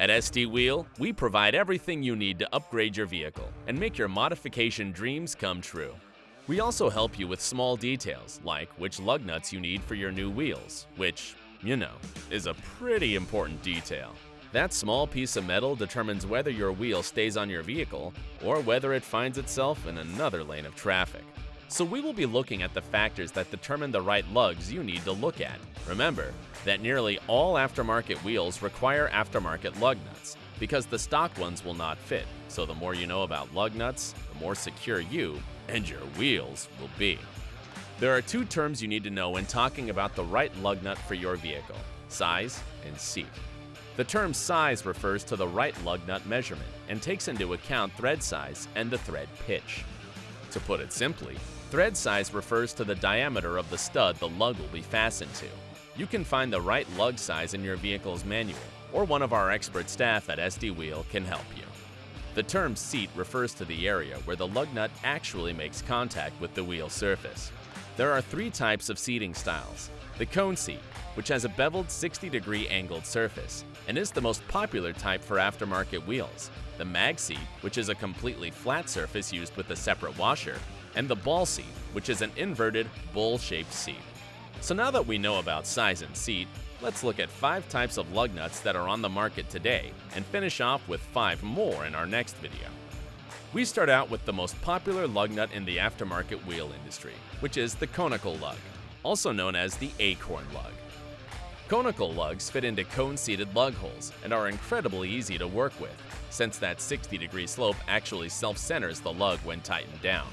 At SD Wheel, we provide everything you need to upgrade your vehicle and make your modification dreams come true. We also help you with small details like which lug nuts you need for your new wheels, which, you know, is a pretty important detail. That small piece of metal determines whether your wheel stays on your vehicle or whether it finds itself in another lane of traffic. So we will be looking at the factors that determine the right lugs you need to look at. Remember that nearly all aftermarket wheels require aftermarket lug nuts because the stock ones will not fit. So the more you know about lug nuts, the more secure you and your wheels will be. There are two terms you need to know when talking about the right lug nut for your vehicle, size and seat. The term size refers to the right lug nut measurement and takes into account thread size and the thread pitch. To put it simply, thread size refers to the diameter of the stud the lug will be fastened to. You can find the right lug size in your vehicle's manual, or one of our expert staff at SD Wheel can help you. The term seat refers to the area where the lug nut actually makes contact with the wheel surface. There are three types of seating styles. The cone seat, which has a beveled 60 degree angled surface and is the most popular type for aftermarket wheels. The mag seat, which is a completely flat surface used with a separate washer, and the ball seat, which is an inverted, bowl-shaped seat. So now that we know about size and seat, let's look at 5 types of lug nuts that are on the market today and finish off with 5 more in our next video. We start out with the most popular lug nut in the aftermarket wheel industry, which is the conical lug, also known as the acorn lug. Conical lugs fit into cone-seated lug holes and are incredibly easy to work with, since that 60 degree slope actually self-centers the lug when tightened down.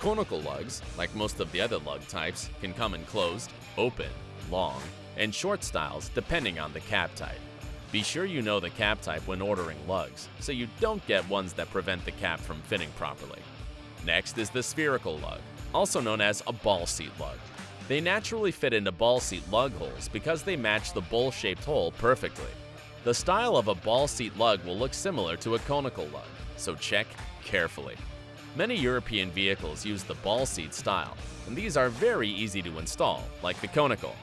Conical lugs, like most of the other lug types, can come in closed, open, long, and short styles depending on the cap type. Be sure you know the cap type when ordering lugs, so you don't get ones that prevent the cap from fitting properly. Next is the spherical lug, also known as a ball seat lug. They naturally fit into ball seat lug holes because they match the bowl-shaped hole perfectly. The style of a ball seat lug will look similar to a conical lug, so check carefully. Many European vehicles use the ball seat style, and these are very easy to install, like the conical.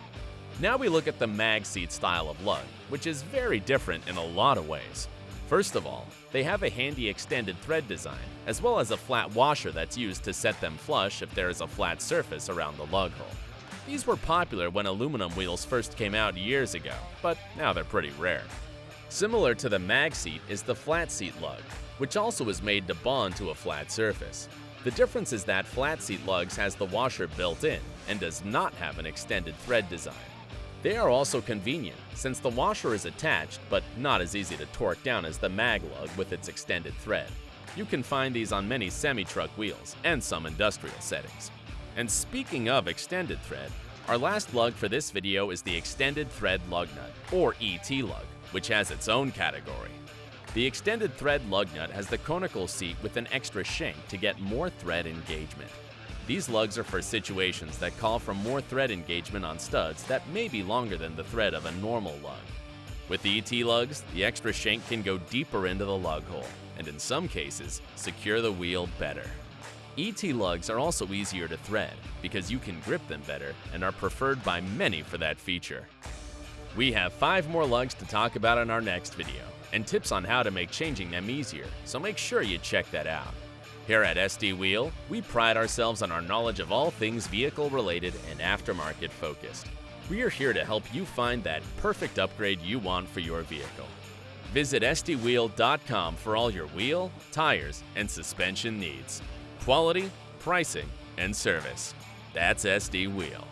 Now we look at the mag seat style of lug, which is very different in a lot of ways. First of all, they have a handy extended thread design, as well as a flat washer that's used to set them flush if there is a flat surface around the lug hole. These were popular when aluminum wheels first came out years ago, but now they're pretty rare. Similar to the mag seat is the flat seat lug, which also is made to bond to a flat surface. The difference is that flat seat lugs has the washer built in and does not have an extended thread design. They are also convenient, since the washer is attached but not as easy to torque down as the mag lug with its extended thread. You can find these on many semi-truck wheels and some industrial settings. And speaking of extended thread, our last lug for this video is the Extended Thread Lug Nut, or ET lug, which has its own category. The Extended Thread Lug Nut has the conical seat with an extra shank to get more thread engagement. These lugs are for situations that call for more thread engagement on studs that may be longer than the thread of a normal lug. With the ET lugs, the extra shank can go deeper into the lug hole, and in some cases, secure the wheel better. ET lugs are also easier to thread because you can grip them better and are preferred by many for that feature. We have 5 more lugs to talk about in our next video and tips on how to make changing them easier, so make sure you check that out. Here at SD Wheel, we pride ourselves on our knowledge of all things vehicle related and aftermarket focused. We are here to help you find that perfect upgrade you want for your vehicle. Visit SDWheel.com for all your wheel, tires, and suspension needs quality, pricing, and service. That's SD Wheel.